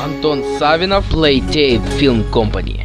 Антон Савинов, Playtape Film Company.